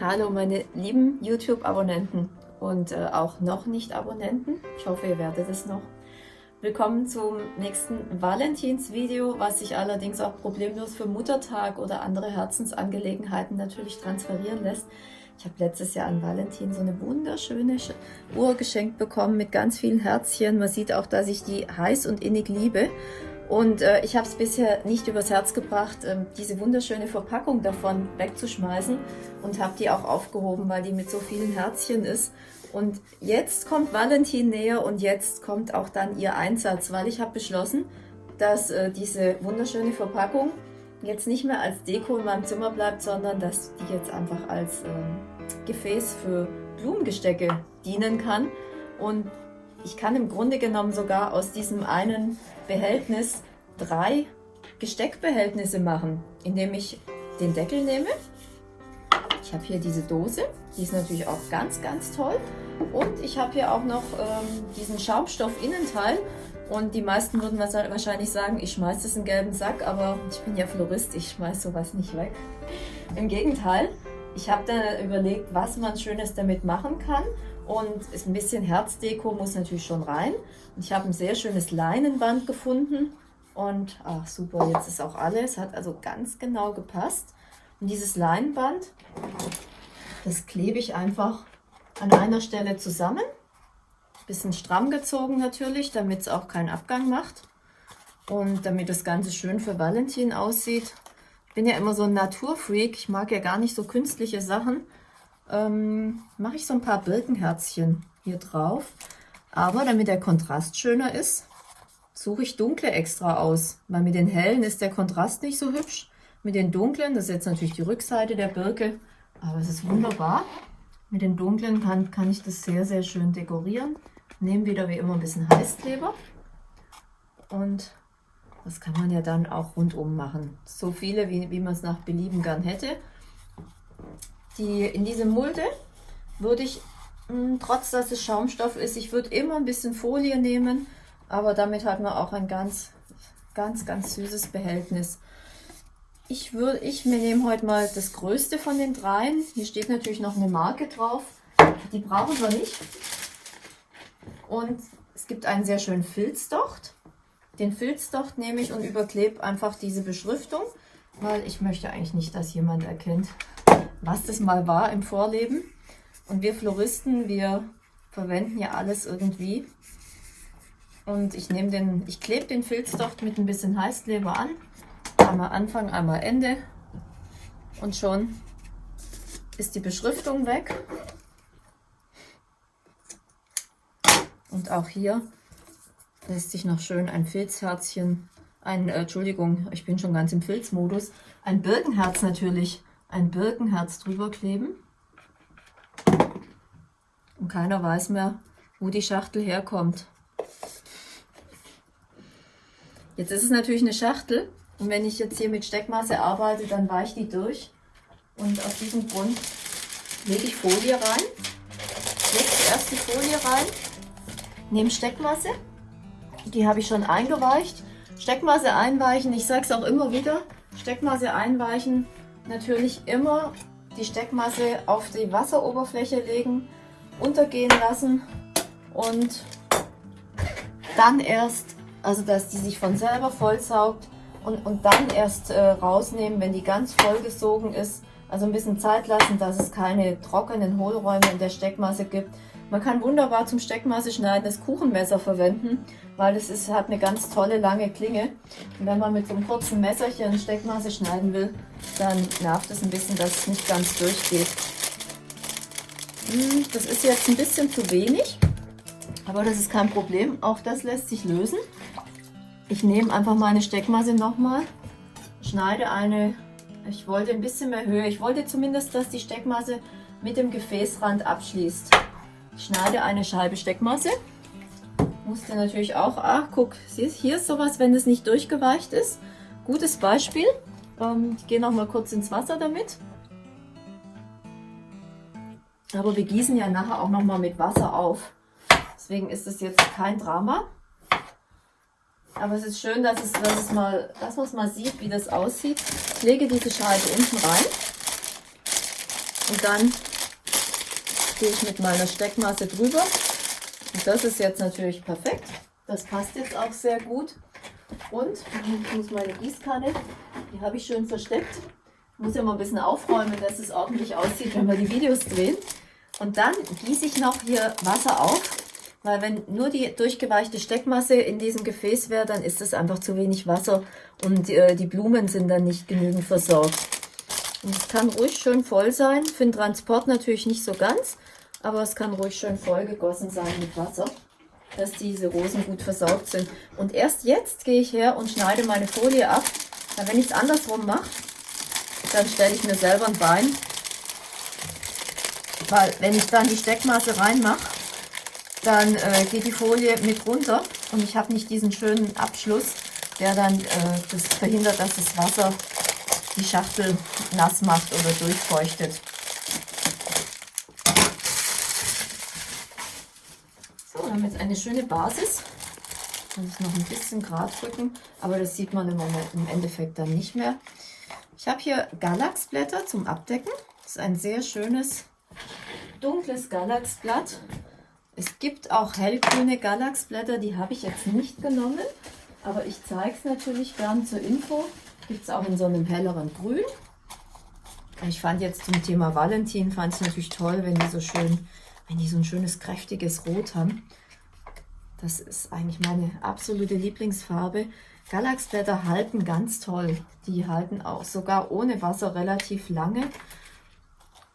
Hallo meine lieben YouTube-Abonnenten und äh, auch noch nicht Abonnenten. Ich hoffe, ihr werdet es noch. Willkommen zum nächsten Valentins-Video, was sich allerdings auch problemlos für Muttertag oder andere Herzensangelegenheiten natürlich transferieren lässt. Ich habe letztes Jahr an Valentin so eine wunderschöne Uhr geschenkt bekommen mit ganz vielen Herzchen. Man sieht auch, dass ich die heiß und innig liebe. Und äh, ich habe es bisher nicht übers Herz gebracht, äh, diese wunderschöne Verpackung davon wegzuschmeißen und habe die auch aufgehoben, weil die mit so vielen Herzchen ist. Und jetzt kommt Valentin näher und jetzt kommt auch dann ihr Einsatz, weil ich habe beschlossen, dass äh, diese wunderschöne Verpackung jetzt nicht mehr als Deko in meinem Zimmer bleibt, sondern dass die jetzt einfach als ähm, Gefäß für Blumengestecke dienen kann. Und ich kann im Grunde genommen sogar aus diesem einen Behältnis drei Gesteckbehältnisse machen, indem ich den Deckel nehme. Ich habe hier diese Dose, die ist natürlich auch ganz, ganz toll. Und ich habe hier auch noch ähm, diesen Schaumstoff-Innenteil. Und die meisten würden wahrscheinlich sagen, ich schmeiße das in den gelben Sack, aber ich bin ja Florist, ich schmeiße sowas nicht weg. Im Gegenteil, ich habe dann überlegt, was man Schönes damit machen kann und ist ein bisschen Herzdeko muss natürlich schon rein. Und ich habe ein sehr schönes Leinenband gefunden und ach super, jetzt ist auch alles, hat also ganz genau gepasst. Und dieses Leinenband, das klebe ich einfach an einer Stelle zusammen. Bisschen stramm gezogen natürlich, damit es auch keinen Abgang macht. Und damit das Ganze schön für Valentin aussieht. Ich bin ja immer so ein Naturfreak, ich mag ja gar nicht so künstliche Sachen ähm, mache ich so ein paar Birkenherzchen hier drauf. Aber damit der Kontrast schöner ist, suche ich dunkle extra aus. Weil mit den hellen ist der Kontrast nicht so hübsch. Mit den dunklen, das ist jetzt natürlich die Rückseite der Birke, aber es ist wunderbar. Mit den dunklen kann, kann ich das sehr, sehr schön dekorieren. Nehme wieder wie immer ein bisschen Heißkleber. Und das kann man ja dann auch rundum machen. So viele, wie, wie man es nach Belieben gern hätte. Die, in diese Mulde würde ich, mh, hm, trotz dass es Schaumstoff ist, ich würde immer ein bisschen Folie nehmen, aber damit hat man auch ein ganz, ganz, ganz süßes Behältnis. Ich, würde, ich nehme heute mal das größte von den dreien. Hier steht natürlich noch eine Marke drauf. Die brauchen wir nicht. Und es gibt einen sehr schönen Filzdocht. Den Filzdocht nehme ich und überklebe einfach diese Beschriftung, weil ich möchte eigentlich nicht, dass jemand erkennt, was das mal war im Vorleben. Und wir Floristen, wir verwenden ja alles irgendwie. Und ich nehme den, ich klebe den Filzdocht mit ein bisschen Heißkleber an. Einmal Anfang, einmal Ende. Und schon ist die Beschriftung weg. Und auch hier lässt sich noch schön ein Filzherzchen, ein, äh, Entschuldigung, ich bin schon ganz im Filzmodus, ein Birkenherz natürlich ein Birkenherz drüber kleben. Und keiner weiß mehr, wo die Schachtel herkommt. Jetzt ist es natürlich eine Schachtel und wenn ich jetzt hier mit Steckmasse arbeite, dann weicht die durch. Und aus diesem Grund lege ich Folie rein. Lege zuerst die Folie rein, nehme Steckmasse, die habe ich schon eingeweicht. Steckmasse einweichen, ich sage es auch immer wieder, Steckmasse einweichen natürlich immer die Steckmasse auf die Wasseroberfläche legen, untergehen lassen und dann erst, also dass die sich von selber vollsaugt und, und dann erst äh, rausnehmen, wenn die ganz vollgesogen ist. Also ein bisschen Zeit lassen, dass es keine trockenen Hohlräume in der Steckmasse gibt. Man kann wunderbar zum Steckmasse schneiden das Kuchenmesser verwenden, weil es ist, hat eine ganz tolle lange Klinge. Und wenn man mit so einem kurzen Messerchen Steckmasse schneiden will, dann nervt es ein bisschen, dass es nicht ganz durchgeht. Hm, das ist jetzt ein bisschen zu wenig, aber das ist kein Problem. Auch das lässt sich lösen. Ich nehme einfach meine Steckmasse nochmal, schneide eine, ich wollte ein bisschen mehr Höhe, ich wollte zumindest, dass die Steckmasse mit dem Gefäßrand abschließt. Schneide eine Scheibe Steckmasse. Musste natürlich auch, ach guck, siehst, hier ist sowas, wenn es nicht durchgeweicht ist. Gutes Beispiel. Ähm, ich gehe noch mal kurz ins Wasser damit. Aber wir gießen ja nachher auch noch mal mit Wasser auf. Deswegen ist es jetzt kein Drama. Aber es ist schön, dass, es, dass, es mal, dass man es mal sieht, wie das aussieht. Ich lege diese Scheibe unten rein. Und dann gehe ich mit meiner Steckmasse drüber. Und das ist jetzt natürlich perfekt. Das passt jetzt auch sehr gut. Und ich muss meine Gießkanne, die habe ich schön versteckt. Ich muss ja mal ein bisschen aufräumen, dass es ordentlich aussieht, wenn wir die Videos drehen. Und dann gieße ich noch hier Wasser auf, weil wenn nur die durchgeweichte Steckmasse in diesem Gefäß wäre, dann ist es einfach zu wenig Wasser und äh, die Blumen sind dann nicht genügend versorgt. Und es kann ruhig schön voll sein, für den Transport natürlich nicht so ganz, aber es kann ruhig schön voll gegossen sein mit Wasser, dass diese Rosen gut versorgt sind. Und erst jetzt gehe ich her und schneide meine Folie ab, weil wenn ich es andersrum mache, dann stelle ich mir selber ein Bein, weil wenn ich dann die Steckmasse reinmache, dann äh, geht die Folie mit runter und ich habe nicht diesen schönen Abschluss, der dann äh, das verhindert, dass das Wasser die Schachtel nass macht oder durchfeuchtet. Wir haben jetzt eine schöne Basis. Muss ich noch ein bisschen gerade drücken, aber das sieht man im, im Endeffekt dann nicht mehr. Ich habe hier Galaxblätter zum Abdecken. Das ist ein sehr schönes dunkles Galaxblatt. Es gibt auch hellgrüne Galaxblätter, die habe ich jetzt nicht genommen, aber ich zeige es natürlich gern zur Info. Gibt es auch in so einem helleren Grün. Ich fand jetzt zum Thema Valentin, fand es natürlich toll, wenn die so schön, wenn die so ein schönes, kräftiges Rot haben. Das ist eigentlich meine absolute Lieblingsfarbe. Galaxblätter halten ganz toll. Die halten auch sogar ohne Wasser relativ lange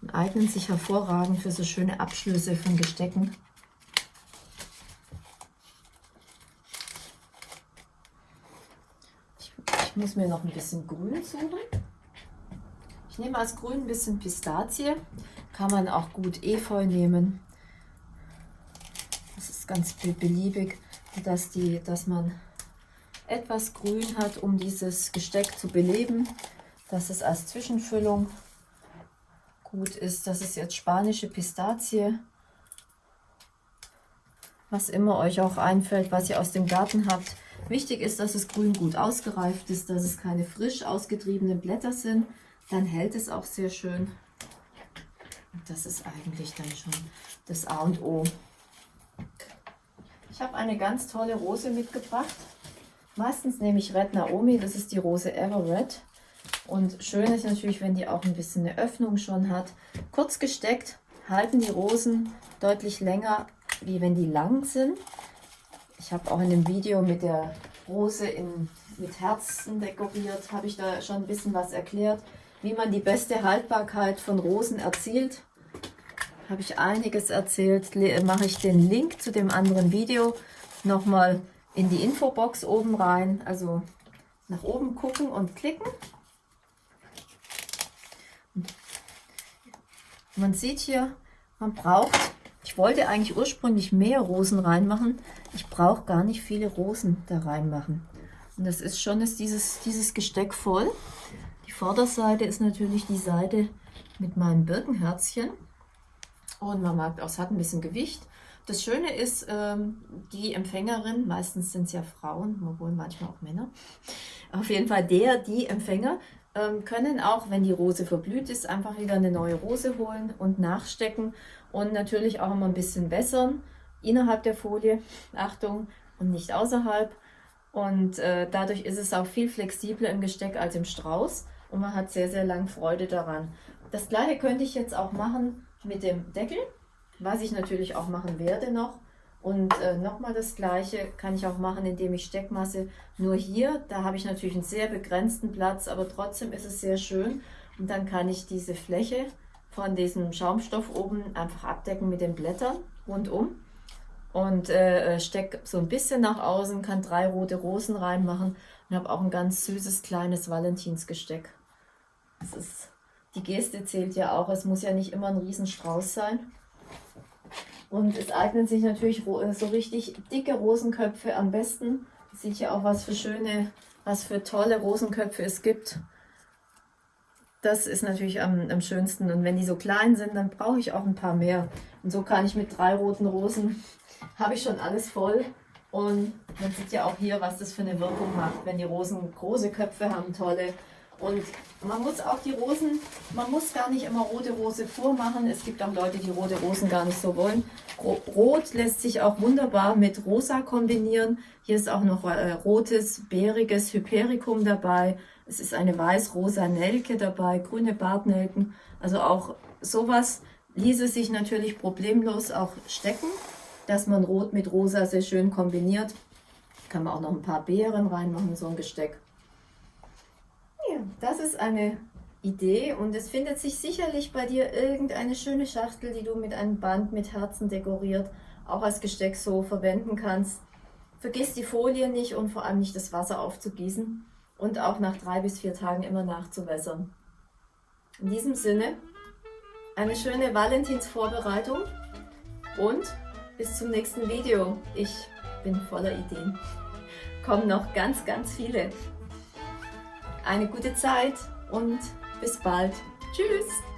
und eignen sich hervorragend für so schöne Abschlüsse von Gestecken. Ich muss mir noch ein bisschen Grün suchen. Ich nehme als Grün ein bisschen Pistazie. Kann man auch gut Efeu nehmen. Ganz beliebig, dass, die, dass man etwas Grün hat, um dieses Gesteck zu beleben. Dass es als Zwischenfüllung gut ist. Das ist jetzt spanische Pistazie. Was immer euch auch einfällt, was ihr aus dem Garten habt. Wichtig ist, dass das Grün gut ausgereift ist, dass es keine frisch ausgetriebenen Blätter sind. Dann hält es auch sehr schön. Und das ist eigentlich dann schon das A und O. Ich habe eine ganz tolle Rose mitgebracht. Meistens nehme ich Red Naomi, das ist die Rose Everett. Und schön ist natürlich, wenn die auch ein bisschen eine Öffnung schon hat. Kurz gesteckt halten die Rosen deutlich länger, wie wenn die lang sind. Ich habe auch in dem Video mit der Rose in, mit Herzen dekoriert, habe ich da schon ein bisschen was erklärt, wie man die beste Haltbarkeit von Rosen erzielt. Habe ich einiges erzählt, mache ich den Link zu dem anderen Video nochmal in die Infobox oben rein. Also nach oben gucken und klicken. Man sieht hier, man braucht ich wollte eigentlich ursprünglich mehr Rosen reinmachen. Ich brauche gar nicht viele Rosen da reinmachen. Und das ist schon ist dieses, dieses Gesteck voll. Die Vorderseite ist natürlich die Seite mit meinem Birkenherzchen. Und man merkt auch, es hat ein bisschen Gewicht. Das Schöne ist, ähm, die Empfängerin, meistens sind es ja Frauen, obwohl manchmal auch Männer, auf jeden Fall der, die Empfänger, ähm, können auch, wenn die Rose verblüht ist, einfach wieder eine neue Rose holen und nachstecken und natürlich auch immer ein bisschen wässern innerhalb der Folie, Achtung, und nicht außerhalb. Und äh, dadurch ist es auch viel flexibler im Gesteck als im Strauß und man hat sehr, sehr lang Freude daran. Das gleiche könnte ich jetzt auch machen mit dem Deckel, was ich natürlich auch machen werde noch. Und äh, nochmal das gleiche kann ich auch machen, indem ich Steckmasse nur hier, da habe ich natürlich einen sehr begrenzten Platz, aber trotzdem ist es sehr schön. Und dann kann ich diese Fläche von diesem Schaumstoff oben einfach abdecken mit den Blättern rundum. Und äh, stecke so ein bisschen nach außen, kann drei rote Rosen reinmachen und habe auch ein ganz süßes kleines Valentinsgesteck. Das ist, die Geste zählt ja auch, es muss ja nicht immer ein Riesenstrauß sein. Und es eignen sich natürlich so richtig dicke Rosenköpfe am besten. Sieht ja auch, was für schöne, was für tolle Rosenköpfe es gibt. Das ist natürlich am, am schönsten. Und wenn die so klein sind, dann brauche ich auch ein paar mehr. Und so kann ich mit drei roten Rosen, habe ich schon alles voll. Und man sieht ja auch hier, was das für eine Wirkung macht, wenn die Rosen große Köpfe haben, tolle. Und man muss auch die Rosen, man muss gar nicht immer rote Rose vormachen. Es gibt auch Leute, die rote Rosen gar nicht so wollen. Rot lässt sich auch wunderbar mit rosa kombinieren. Hier ist auch noch äh, rotes, bäriges Hypericum dabei. Es ist eine weiß-rosa Nelke dabei, grüne Bartnelken. Also auch sowas ließe sich natürlich problemlos auch stecken, dass man Rot mit Rosa sehr schön kombiniert. Kann man auch noch ein paar Beeren reinmachen, so ein Gesteck. Das ist eine Idee und es findet sich sicherlich bei dir irgendeine schöne Schachtel, die du mit einem Band mit Herzen dekoriert, auch als Gesteck so verwenden kannst. Vergiss die Folie nicht und vor allem nicht das Wasser aufzugießen und auch nach drei bis vier Tagen immer nachzuwässern. In diesem Sinne, eine schöne Valentinsvorbereitung und bis zum nächsten Video. Ich bin voller Ideen. Kommen noch ganz, ganz viele. Eine gute Zeit und bis bald. Tschüss!